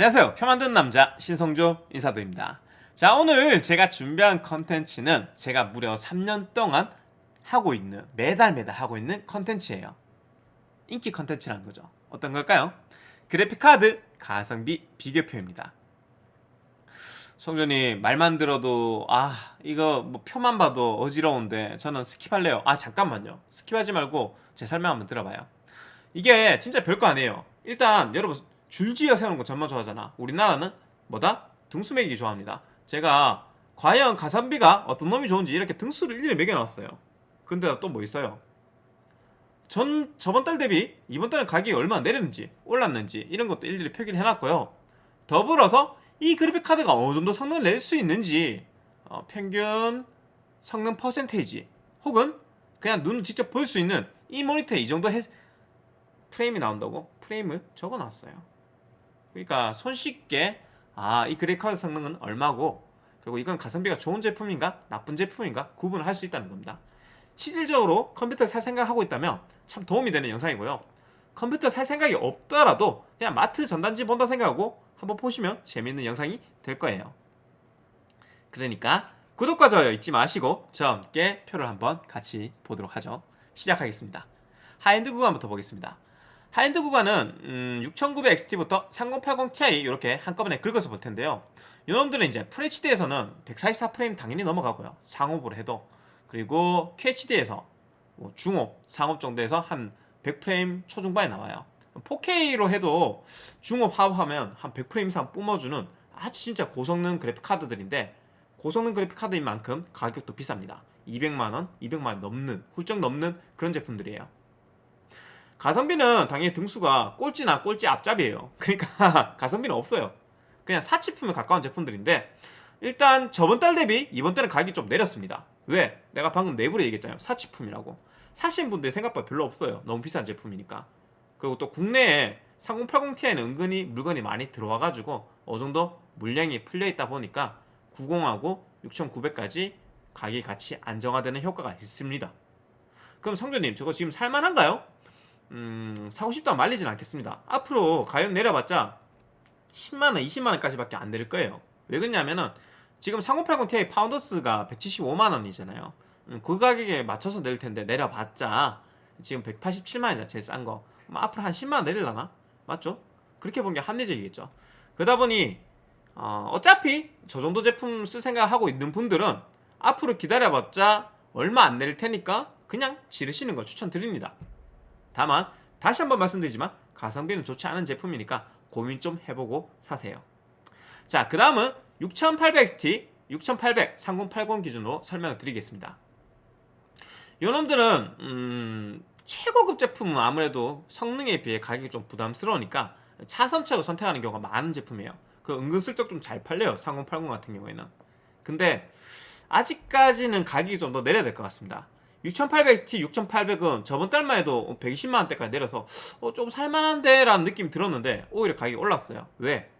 안녕하세요. 표 만드는 남자 신성조 인사드립니다. 자 오늘 제가 준비한 컨텐츠는 제가 무려 3년 동안 하고 있는 매달 매달 하고 있는 컨텐츠예요. 인기 컨텐츠라는 거죠. 어떤 걸까요? 그래픽카드 가성비 비교표입니다. 성조님 말만 들어도 아 이거 뭐 표만 봐도 어지러운데 저는 skip할래요. 아 잠깐만요. skip하지 말고 제 설명 한번 들어봐요. 이게 진짜 별거 아니에요. 일단 여러분 줄지어 세우는 거 정말 좋아하잖아. 우리나라는 뭐다? 등수 매기 좋아합니다. 제가 과연 가성비가 어떤 놈이 좋은지 이렇게 등수를 일일이 매겨놨어요. 근데 또 뭐 있어요? 전 저번 달 대비 이번 달은 가격이 얼마나 내렸는지 올랐는지 이런 것도 일일이 표기를 해놨고요. 더불어서 이 그래픽 카드가 어느 정도 성능을 낼 수 있는지 어, 평균 성능 퍼센테이지 혹은 그냥 눈 직접 볼 수 있는 이 모니터에 이 정도 해, 프레임이 나온다고 프레임을 적어놨어요 그러니까 손쉽게 아 이 그래픽 카드 성능은 얼마고 그리고 이건 가성비가 좋은 제품인가 나쁜 제품인가 구분을 할 수 있다는 겁니다. 실질적으로 컴퓨터 살 생각하고 있다면 참 도움이 되는 영상이고요. 컴퓨터 살 생각이 없더라도 그냥 마트 전단지 본다 생각하고 한번 보시면 재밌는 영상이 될 거예요. 그러니까 구독과 좋아요 잊지 마시고 저와 함께 표를 한번 같이 보도록 하죠. 시작하겠습니다. 하이엔드 구간부터 보겠습니다 하이엔드 구간은 음, 6900XT부터 3080ti 이렇게 한꺼번에 긁어서 볼 텐데요. 이놈들은 이제 FHD에서는 144프레임 당연히 넘어가고요. 상옵으로 해도. 그리고 QHD에서 뭐 중옵, 상옵 정도에서 한 100프레임 초중반에 나와요. 4K로 해도 중업 하업하면 한 100프레임 이상 뿜어주는 아주 진짜 고성능 그래픽 카드들인데 고성능 그래픽 카드인 만큼 가격도 비쌉니다. 200만원, 200만원 넘는 훌쩍 넘는 그런 제품들이에요 가성비는 당연히 등수가 꼴찌나 꼴찌 앞잡이에요. 그러니까 가성비는 없어요. 그냥 사치품에 가까운 제품들인데 일단 저번 달 대비 이번 달은 가격이 좀 내렸습니다. 왜? 내가 방금 내부로 얘기했잖아요. 사치품이라고. 사신 분들 생각보다 별로 없어요. 너무 비싼 제품이니까. 그리고 또 국내에 3080ti는 은근히 물건이 많이 들어와가지고 어느 정도 물량이 풀려있다 보니까 90하고 6900까지 가격이 같이 안정화되는 효과가 있습니다. 그럼 성조님 저거 지금 살만한가요? 음, 사고 싶다 말리진 않겠습니다. 앞으로 가격 내려봤자 10만원, 20만원까지 밖에 안 내릴 거예요. 왜 그러냐면은 지금 3080ti 파운더스가 175만원이잖아요. 음, 그 가격에 맞춰서 내릴 텐데 내려봤자 지금 187만원이잖아 제일 싼거. 앞으로 한 10만원 내릴라나? 맞죠? 그렇게 본게 합리적이겠죠. 그러다 보니 어, 어차피 저 정도 제품 쓸 생각하고 있는 분들은 앞으로 기다려봤자 얼마 안 내릴 테니까 그냥 지르시는 걸 추천드립니다 다만 다시 한번 말씀드리지만 가성비는 좋지 않은 제품이니까 고민 좀 해보고 사세요. 자 그 다음은 6800XT 6800 3080 기준으로 설명을 드리겠습니다. 요놈들은 음, 최고급 제품은 아무래도 성능에 비해 가격이 좀 부담스러우니까 차선책을 선택하는 경우가 많은 제품이에요. 그 은근슬쩍 좀 잘 팔려요 3080 같은 경우에는. 근데 아직까지는 가격이 좀 더 내려야 될 것 같습니다 6800XT 6800은 저번 달만 해도 120만원대까지 내려서 어, 좀 살만한데 라는 느낌이 들었는데 오히려 가격이 올랐어요. 왜?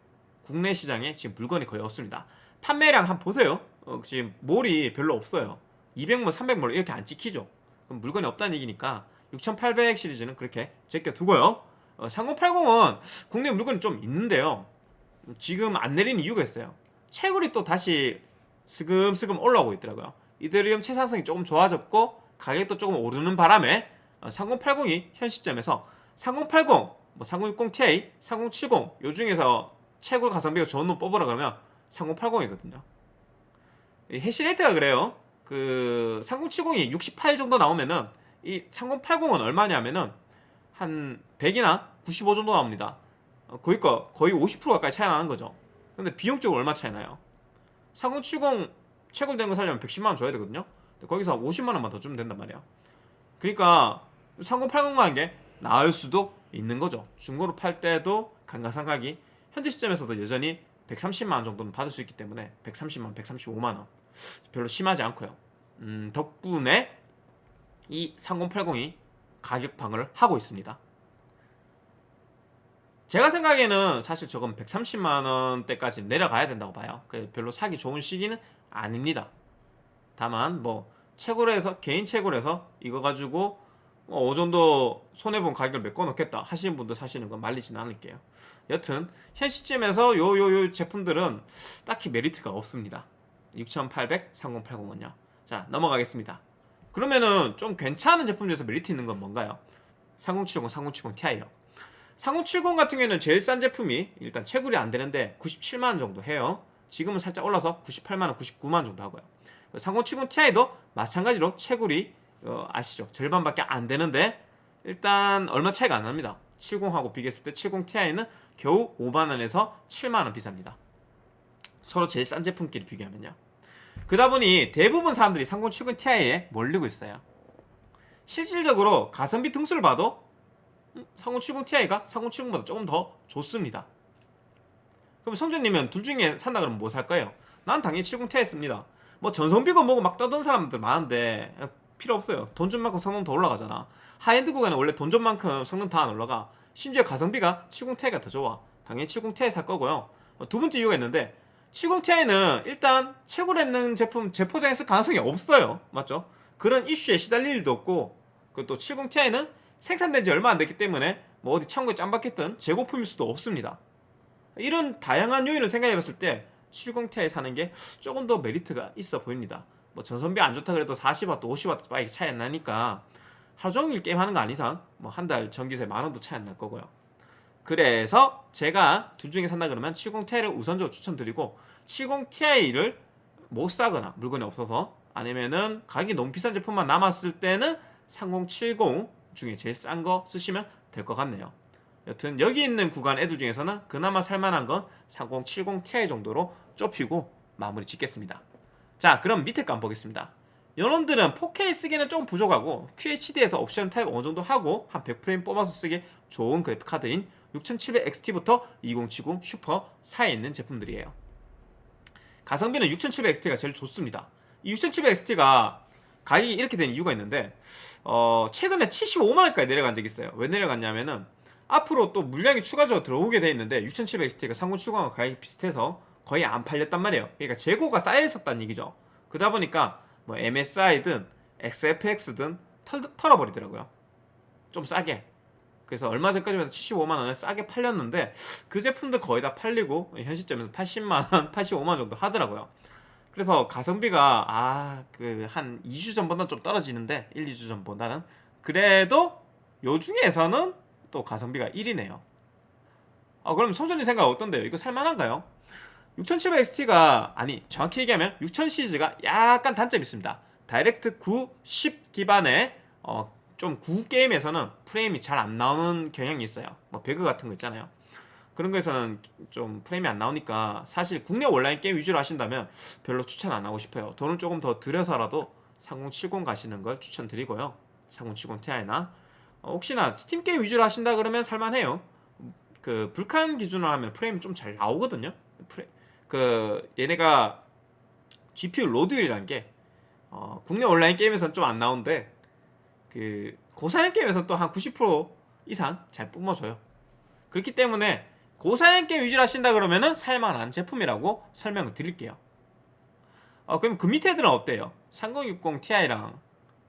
국내 시장에 지금 물건이 거의 없습니다. 판매량 한번 보세요. 어, 지금 몰이 별로 없어요. 200몰 300몰 이렇게 안 찍히죠. 그럼 물건이 없다는 얘기니까 6800 시리즈는 그렇게 제껴두고요. 어, 3080은 국내 물건이 좀 있는데요. 지금 안 내리는 이유가 있어요. 채굴이 또 다시 스금스금 올라오고 있더라고요. 이더리움 채산성이 조금 좋아졌고 가격도 조금 오르는 바람에 3080이 현 시점에서 3080, 뭐 3060ti, 3070 요 중에서 최고 가성비가 좋은 놈 뽑으라 그러면 3080이거든요. 해시레이트가 그래요. 그 3070이 68 정도 나오면은 이 3080은 얼마냐면은 한 100이나 95 정도 나옵니다. 거의 거 거의 50% 가까이 차이 나는 거죠. 근데 비용적으로 얼마 차이 나요? 3070 최고된 거 살려면 110만 원 줘야 되거든요 거기서 50만원만 더 주면 된단 말이야. 그러니까 3080 가는 게 나을 수도 있는 거죠. 중고로 팔 때도 감가상각이 현재 시점에서도 여전히 130만원 정도는 받을 수 있기 때문에 130만, 135만원. 별로 심하지 않고요. 음, 덕분에 이 3080이 가격 방어를 하고 있습니다. 제가 생각에는 사실 저건 130만원대까지 내려가야 된다고 봐요. 별로 사기 좋은 시기는 아닙니다 다만 뭐 채굴 해서 개인 채굴 해서 이거 가지고 어, 정도 손해본 가격을 메꿔놓겠다 하시는 분들 사시는 건 말리지는 않을게요. 여튼 현 시점에서 요 요 요 제품들은 딱히 메리트가 없습니다. 6800 3080은요. 자 넘어가겠습니다. 그러면은 좀 괜찮은 제품 중에서 메리트 있는 건 뭔가요? 3070 3070 Ti요. 3070 같은 경우에는 제일 싼 제품이 일단 채굴이 안 되는데 97만원 정도 해요. 지금은 살짝 올라서 98만원 99만원 정도 하고요 3070 Ti도 마찬가지로 채굴이 어, 아시죠? 절반밖에 안 되는데 일단 얼마 차이가 안 납니다. 70하고 비교했을 때 70 Ti는 겨우 5만원에서 7만원 비쌉니다. 서로 제일 싼 제품끼리 비교하면요. 그러다 보니 대부분 사람들이 3070 Ti에 몰리고 있어요. 실질적으로 가성비 등수를 봐도 3070 Ti가 3070보다 조금 더 좋습니다. 그럼 성준님은 둘 중에 산다 그러면 뭐살 거예요? 난 당연히 70 Ti 씁니다 뭐 전성비고 뭐고 막 떠든 사람들 많은데 필요 없어요. 돈 준 만큼 성능 더 올라가잖아. 하이엔드 구간은 원래 돈 준 만큼 성능 다 안 올라가. 심지어 가성비가 70 Ti가 더 좋아. 당연히 70 Ti 살 거고요. 어, 두 번째 이유가 있는데 70 Ti는 일단 채굴했는 제품 재포장했을 가능성이 없어요. 맞죠? 그런 이슈에 시달릴 일도 없고 그또 70 Ti는 생산된 지 얼마 안 됐기 때문에 뭐 어디 창고에 짱박혔던 재고품일 수도 없습니다. 이런 다양한 요인을 생각해 봤을 때 70 Ti 사는 게 조금 더 메리트가 있어 보입니다. 뭐 전선비 안 좋다 그래도 40W, 50W 빠이 차이 안 나니까 하루 종일 게임하는 거 아닌 이상 뭐 한 달 전기세 만 원도 차이 안 날 거고요. 그래서 제가 둘 중에 산다 그러면 70ti를 우선적으로 추천드리고 70ti를 못 사거나 물건이 없어서 아니면은 가격이 너무 비싼 제품만 남았을 때는 3070 중에 제일 싼 거 쓰시면 될 것 같네요. 여튼 여기 있는 구간 애들 중에서는 그나마 살만한 건 3070ti 정도로 좁히고 마무리 짓겠습니다. 자 그럼 밑에 거 한번 보겠습니다. 여러분들은 4K 쓰기는 조금 부족하고 QHD에서 옵션 타협 어느 정도 하고 한 100프레임 뽑아서 쓰기 좋은 그래픽 카드인 6700XT부터 2070 슈퍼 사이에 있는 제품들이에요. 가성비는 6700XT가 제일 좋습니다. 이 6700XT가 가격이 이렇게 된 이유가 있는데 어, 최근에 75만원까지 내려간 적이 있어요. 왜 내려갔냐면은 앞으로 또 물량이 추가적으로 들어오게 돼 있는데 6700XT가 3070하고 가격이 비슷해서 거의 안 팔렸단 말이에요. 그러니까 재고가 쌓여 있었다는 얘기죠. 그러다 보니까 뭐 MSI든 XFX든 털, 털어버리더라고요. 좀 싸게. 그래서 얼마 전까지만 해도 75만원에 싸게 팔렸는데 그 제품들 거의 다 팔리고 현 시점에서 80만원, 85만원 정도 하더라고요. 그래서 가성비가 아 그 한 2주 전보다는 좀 떨어지는데 1, 2주 전보다는 그래도 요 중에서는 또 가성비가 1위네요. 아 그럼 소전이 생각 어떤데요? 이거 살만한가요? 6700XT가 아니 정확히 얘기하면 6000 시리즈가 약간 단점이 있습니다. Direct 9, 10 기반의 어, 좀 구게임에서는 프레임이 잘 안 나오는 경향이 있어요. 뭐 배그 같은 거 있잖아요. 그런 거에서는 좀 프레임이 안 나오니까 사실 국내 온라인 게임 위주로 하신다면 별로 추천 안 하고 싶어요. 돈을 조금 더 들여서라도 3070 가시는 걸 추천드리고요. 3070 Ti나. 어, 혹시나 스팀 게임 위주로 하신다 그러면 살만해요. 그 Vulkan 기준으로 하면 프레임이 좀 잘 나오거든요. 프레, 그 얘네가 GPU load율이라는 게 어, 국내 온라인 게임에서는 좀 안 나오는데 그 고사양 게임에서는 또 한 90% 이상 잘 뿜어줘요. 그렇기 때문에 고사양 게임 위주로 하신다 그러면은 살만한 제품이라고 설명을 드릴게요. 어, 그럼 그 밑에 애들은 어때요? 3060 Ti랑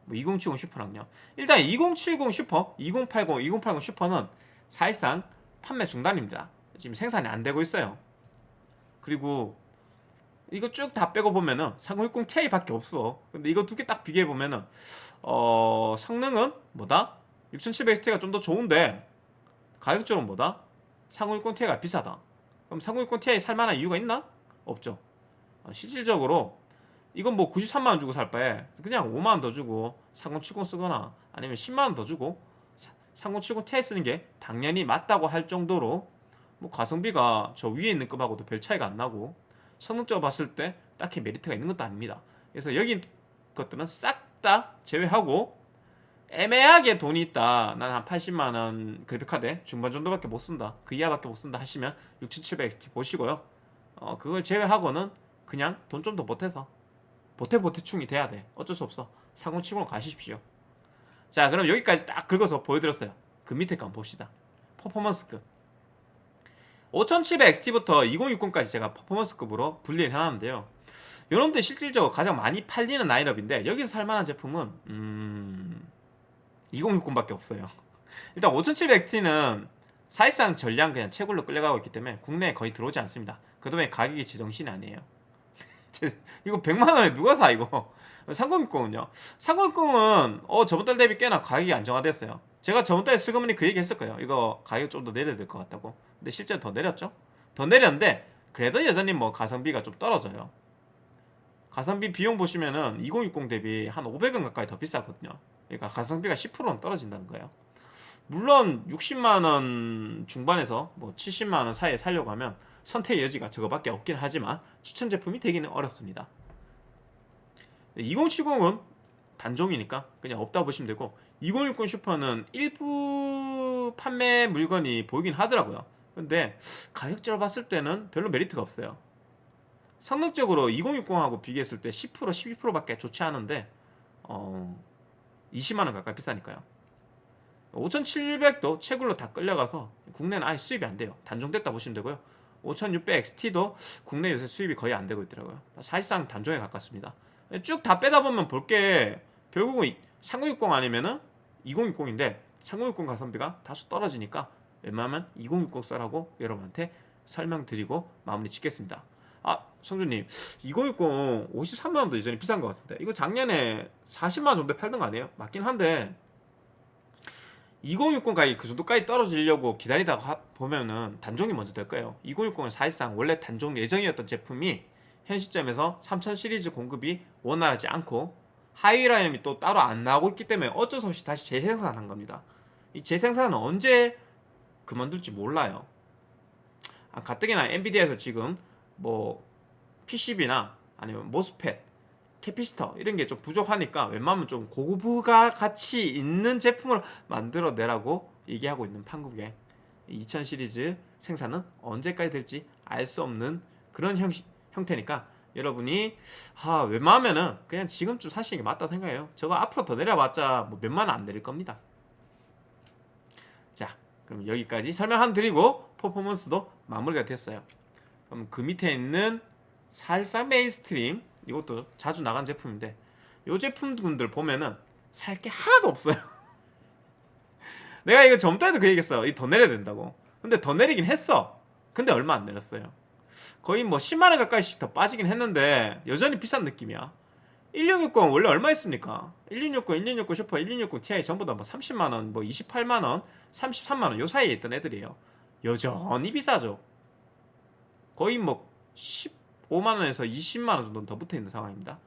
뭐 2070 슈퍼랑요? 일단 2070 슈퍼, 2080, 2080 슈퍼는 사실상 판매 중단입니다. 지금 생산이 안 되고 있어요 그리고 이거 쭉 다 빼고 보면은 3060 Ti 밖에 없어 근데 이거 두 개 딱 비교해 보면은 어 성능은 뭐다? 6700XT가 좀 더 좋은데 가격적으로 뭐다? 3060 Ti가 비싸다 그럼 3060 Ti 살만한 이유가 있나? 없죠 어, 실질적으로 이건 뭐 93만원 주고 살 바에 그냥 5만원 더 주고 3070 쓰거나 아니면 10만원 더 주고 3070 Ti 쓰는 게 당연히 맞다고 할 정도로 뭐 가성비가 저 위에 있는 급하고도 별 차이가 안 나고 성능적으로 봤을 때 딱히 메리트가 있는 것도 아닙니다. 그래서 여기 것들은 싹 다 제외하고 애매하게 돈이 있다. 난 한 80만원 그래픽카드 중반 정도밖에 못 쓴다. 그 이하밖에 못 쓴다 하시면 6700XT 보시고요. 어, 그걸 제외하고는 그냥 돈 좀 더 보태서 보태보태충이 돼야 돼. 어쩔 수 없어. 4070으로 가십시오. 자 그럼 여기까지 딱 긁어서 보여드렸어요. 그 밑에 거 한번 봅시다. 퍼포먼스급 5700XT부터 2060까지 제가 퍼포먼스급으로 분리를 해놨는데요 여러분들 실질적으로 가장 많이 팔리는 라인업인데 여기서 살만한 제품은 음... 2060밖에 없어요. 일단 5700XT는 사실상 전량 그냥 채굴로 끌려가고 있기 때문에 국내에 거의 들어오지 않습니다. 그다음에 가격이 제정신이 아니에요. 이거 100만 원에 누가 사 이거? 3060은요. 3060은 어 저번 달 대비 꽤나 가격이 안정화됐어요. 제가 저번 달에 슬그머니 그 얘기 했을 거예요. 이거 가격 좀 더 내려야 될 것 같다고. 근데 실제로 더 내렸죠? 더 내렸는데 그래도 여전히 뭐 가성비가 좀 떨어져요. 가성비 비용 보시면은 2060 대비 한 500원 가까이 더 비싸거든요. 그러니까 가성비가 10%는 떨어진다는 거예요. 물론 60만 원 중반에서 뭐 70만 원 사이에 살려고 하면 선택의 여지가 저거밖에 없긴 하지만 추천 제품이 되기는 어렵습니다. 2070은 단종이니까 그냥 없다 보시면 되고 2060 슈퍼는 일부 판매 물건이 보이긴 하더라고요. 근데 가격적으로 봤을 때는 별로 메리트가 없어요. 성능적으로 2060하고 비교했을 때 10% 12%밖에 좋지 않은데 어 20만 원 가까이 비싸니까요. 5700도 채굴로 다 끌려가서 국내는 아예 수입이 안 돼요. 단종됐다 보시면 되고요. 5600XT도 국내 요새 수입이 거의 안 되고 있더라고요. 사실상 단종에 가깝습니다. 쭉 다 빼다 보면 볼 게 결국은 3060 아니면은 2060인데 3060 가성비가 다소 떨어지니까 웬만하면 2060 써라고 여러분한테 설명드리고 마무리 짓겠습니다. 아 성주님 2060 53만원도 예전에 비싼 것 같은데 이거 작년에 40만원 정도에 팔던 거 아니에요? 맞긴 한데 2060 가격이 그 정도까지 떨어지려고 기다리다가 보면은 단종이 먼저 될 거예요 2060은 사실상 원래 단종 예정이었던 제품이 현 시점에서 3000 시리즈 공급이 원활하지 않고 하위 라인이 또 따로 안 나오고 있기 때문에 어쩔 수 없이 다시 재생산한 겁니다. 이 재생산은 언제 그만둘지 몰라요. 아, 가뜩이나 엔비디아에서 지금 뭐 PCB나 아니면 MOSFET, capacitor 이런 게 좀 부족하니까 웬만하면 좀 고부가 가치 있는 제품을 만들어 내라고 얘기하고 있는 판국에 2000 시리즈 생산은 언제까지 될지 알 수 없는 그런 형, 형태니까 여러분이 아, 웬만하면은 그냥 지금쯤 사시는 게 맞다 생각해요. 저거 앞으로 더 내려봤자 뭐 몇만 원 안 내릴 겁니다. 자, 그럼 여기까지 설명 한번 드리고 퍼포먼스도 마무리가 됐어요. 그럼 그 밑에 있는 사실상 mainstream 이것도 자주 나간 제품인데 이 제품군들 보면은 살 게 하나도 없어요. 내가 이거 전부터 그 얘기했어. 이 더 내려야 된다고. 근데 더 내리긴 했어. 근데 얼마 안 내렸어요. 거의 뭐 10만원 가까이씩 더 빠지긴 했는데 여전히 비싼 느낌이야. 1660 원래 얼마 했습니까? 1660, 1660 슈퍼, 1660 Ti 전부 다 뭐 30만원, 뭐 28만원, 33만원 요 사이에 있던 애들이에요. 여전히 비싸죠. 거의 뭐 15만원에서 20만원 정도 더 붙어 있는 상황입니다.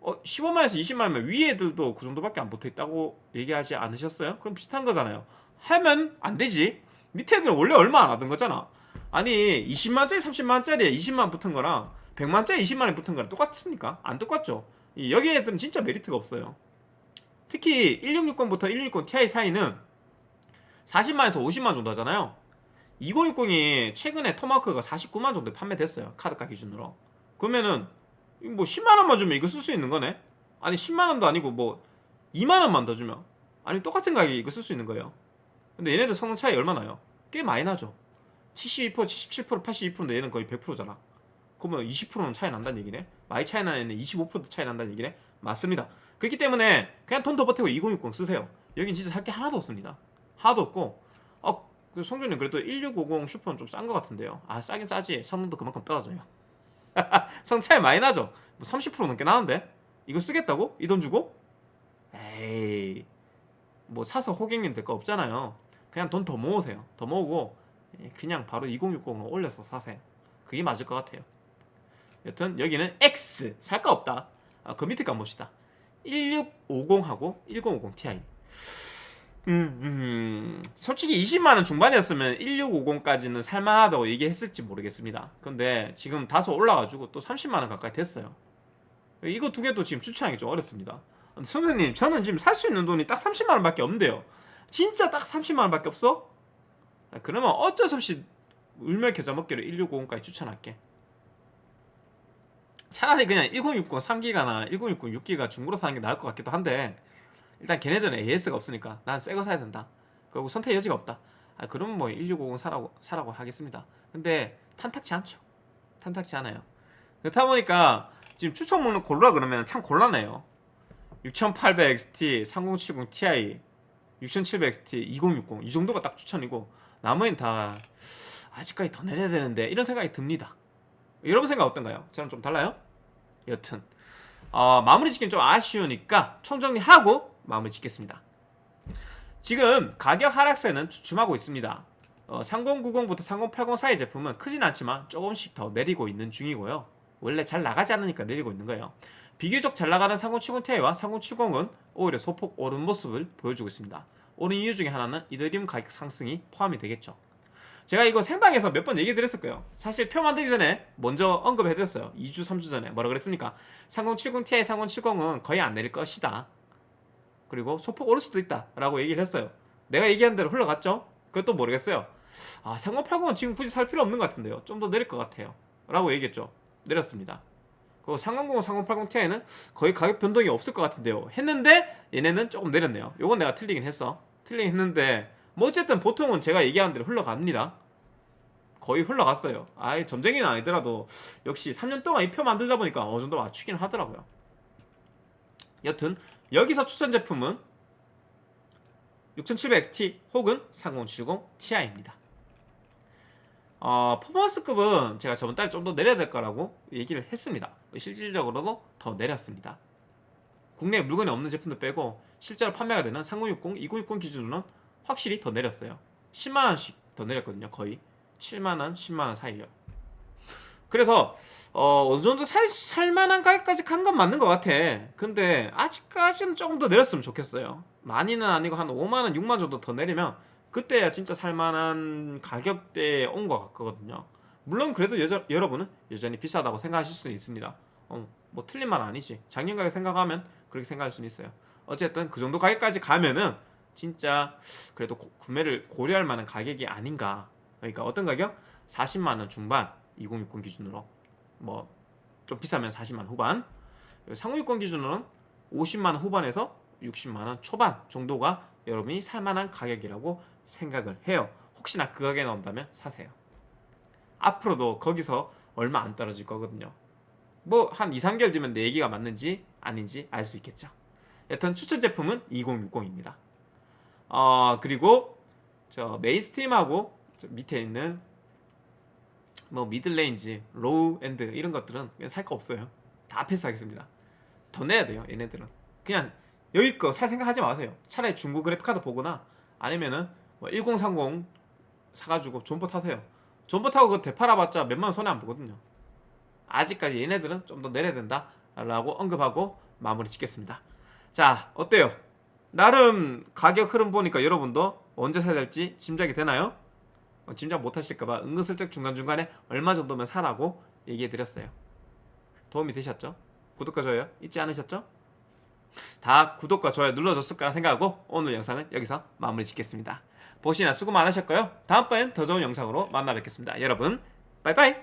어, 15만원에서 20만원이면 위에 애들도 그 정도밖에 안 붙어 있다고 얘기하지 않으셨어요? 그럼 비슷한 거잖아요. 하면 안 되지. 밑에 애들은 원래 얼마 안 하던 거잖아. 아니 20만원짜리 30만원짜리에 20만원 붙은 거랑 100만원짜리 20만원 붙은 거랑 똑같습니까? 안 똑같죠. 여기 애들은 진짜 메리트가 없어요. 특히 1660부터 1660 Ti 사이는 40만에서 50만 정도 하잖아요. 2060이 최근에 토마크가 49만 정도에 판매됐어요. 카드가 기준으로. 그러면은 뭐 10만 원만 주면 이거 쓸 수 있는 거네. 아니 10만 원도 아니고 뭐 2만 원만 더 주면 아니 똑같은 가격에 이거 쓸 수 있는 거예요. 근데 얘네들 성능 차이 얼마나요? 꽤 많이 나죠. 72%, 77%, 82%인데 얘는 거의 100%잖아. 그러면 20%는 차이 난다는 얘기네. 많이 차이 나는 얘는 25% 차이 난다는 얘기네. 맞습니다. 그렇기 때문에 그냥 돈 더 버티고 2060 쓰세요. 여긴 진짜 살 게 하나도 없습니다. 하나도 없고 어, 그 성준님 그래도 1650 슈퍼는 좀 싼 것 같은데요. 아 싸긴 싸지. 성능도 그만큼 떨어져요. 성 차이 많이 나죠. 뭐 30% 넘게 나는데 이거 쓰겠다고? 이 돈 주고? 에이 뭐 사서 호갱님 될 거 없잖아요. 그냥 돈 더 모으세요. 더 모으고 그냥 바로 2060으로 올려서 사세요. 그게 맞을 것 같아요. 여튼 여기는 X 살 거 없다. 아, 그 밑에 거 봅시다. 1650하고 1050 Ti. 음, 음, 솔직히 20만원 중반이었으면 1650까지는 살만하다고 얘기했을지 모르겠습니다. 근데 지금 다소 올라가지고 또 30만원 가까이 됐어요. 이거 두 개도 지금 추천하기 좀 어렵습니다. 선생님, 저는 지금 살 수 있는 돈이 딱 30만원 밖에 없는데요. 진짜 딱 30만원 밖에 없어? 그러면 어쩔 수 없이 울며 겨자 먹기로 1650까지 추천할게. 차라리 그냥 1060 3기가나 1060 6기가 중고로 사는 게 나을 것 같기도 한데 일단 걔네들은 AS가 없으니까 난 새 거 사야 된다. 그리고 선택 여지가 없다. 아, 그러면 뭐 1650 사라고 사라고 하겠습니다. 근데 탄탁치 않죠. 탄탁치 않아요. 그렇다 보니까 지금 추천 목록 고르라 그러면 참 곤란해요. 6800 XT, 3070 Ti 6700XT 2060 이 정도가 딱 추천이고 나머지는 다 아직까지 더 내려야 되는데 이런 생각이 듭니다. 여러분 생각 어떤가요? 저랑 좀 달라요? 여튼 어, 마무리 짓기는 좀 아쉬우니까 총정리하고 마무리 짓겠습니다. 지금 가격 하락세는 주춤하고 있습니다. 어, 3090부터 3080 사이 제품은 크진 않지만 조금씩 더 내리고 있는 중이고요. 원래 잘 나가지 않으니까 내리고 있는 거예요. 비교적 잘 나가는 3070ti와 3070은 오히려 소폭 오른 모습을 보여주고 있습니다 오른 이유 중에 하나는 이더리움 가격 상승이 포함이 되겠죠. 제가 이거 생방에서 몇 번 얘기 드렸을 거예요. 사실 표 만들기 전에 먼저 언급해 드렸어요. 2주 3주 전에. 뭐라 그랬습니까? 3070ti 3070은 거의 안 내릴 것이다. 그리고 소폭 오를 수도 있다. 라고 얘기를 했어요. 내가 얘기한 대로 흘러갔죠? 그것도 모르겠어요. 아 3080은 지금 굳이 살 필요 없는 것 같은데요. 좀 더 내릴 것 같아요. 라고 얘기했죠. 내렸습니다. 그리고 3090, 3080ti는 거의 가격 변동이 없을 것 같은데요. 했는데 얘네는 조금 내렸네요. 요건 내가 틀리긴 했어 틀리긴 했는데 뭐 어쨌든 보통은 제가 얘기한 대로 흘러갑니다. 거의 흘러갔어요. 아예 점쟁이는 아니더라도 역시 3년 동안 이 표 만들다 보니까 어느 정도 맞추긴 하더라고요. 여튼 여기서 추천 제품은 6700XT 혹은 3070 Ti입니다. 어, 퍼포먼스급은 제가 저번 달에 좀 더 내려야 될 거라고 얘기를 했습니다. 실질적으로도 더 내렸습니다 국내에 물건이 없는 제품들 빼고 실제로 판매가 되는 3060, 2060 기준으로는 확실히 더 내렸어요. 10만원씩 더 내렸거든요 거의. 7만원, 10만원 사이요. 그래서 어, 어느 정도 살, 살만한 가격까지 간 건 맞는 것 같아. 근데 아직까지는 조금 더 내렸으면 좋겠어요. 많이는 아니고 한 5만원, 6만원 정도 더 내리면 그때야 진짜 살만한 가격대에 온 것 같거든요. 물론 그래도 여자, 여러분은 여전히 비싸다고 생각하실 수는 있습니다. 어, 뭐 틀린 말 아니지. 작년 가격 생각하면 그렇게 생각할 수는 있어요. 어쨌든 그 정도 가격까지 가면은 진짜 그래도 고, 구매를 고려할 만한 가격이 아닌가. 그러니까 어떤 가격? 40만원 중반 2060 기준으로. 뭐 좀 비싸면 40만 후반. 3060 기준으로는 50만원 후반에서 60만원 초반 정도가 여러분이 살만한 가격이라고 생각을 해요. 혹시나 그 가격에 나온다면 사세요. 앞으로도 거기서 얼마 안 떨어질 거거든요 뭐 한 2, 3개월 뒤면 내 얘기가 맞는지 아닌지 알 수 있겠죠. 여튼 추천 제품은 2060입니다. 어 그리고 저 mainstream하고 저 밑에 있는 뭐 middle range, low end 이런 것들은 그냥 살 거 없어요. 다 패스하겠습니다. 더 내려야 돼요 얘네들은. 그냥 여기 거 살 생각하지 마세요. 차라리 중고 그래픽카드 보거나 아니면은 뭐 1030 사가지고 존버 타세요. 존버 타고 그 되팔아봤자 몇만 원 손해 안 보거든요 아직까지 얘네들은 좀 더 내려야 된다 라고 언급하고 마무리 짓겠습니다 자 어때요? 나름 가격 흐름 보니까 여러분도 언제 사야 될지 짐작이 되나요? 어, 짐작 못하실까봐 은근슬쩍 중간중간에 얼마 정도면 사라고 얘기해드렸어요 도움이 되셨죠? 구독과 좋아요 잊지 않으셨죠? 다 구독과 좋아요 눌러줬을 거라 생각하고 오늘 영상은 여기서 마무리 짓겠습니다 보시나 수고 많으셨고요 다음번엔 더 좋은 영상으로 만나 뵙겠습니다 여러분 빠이빠이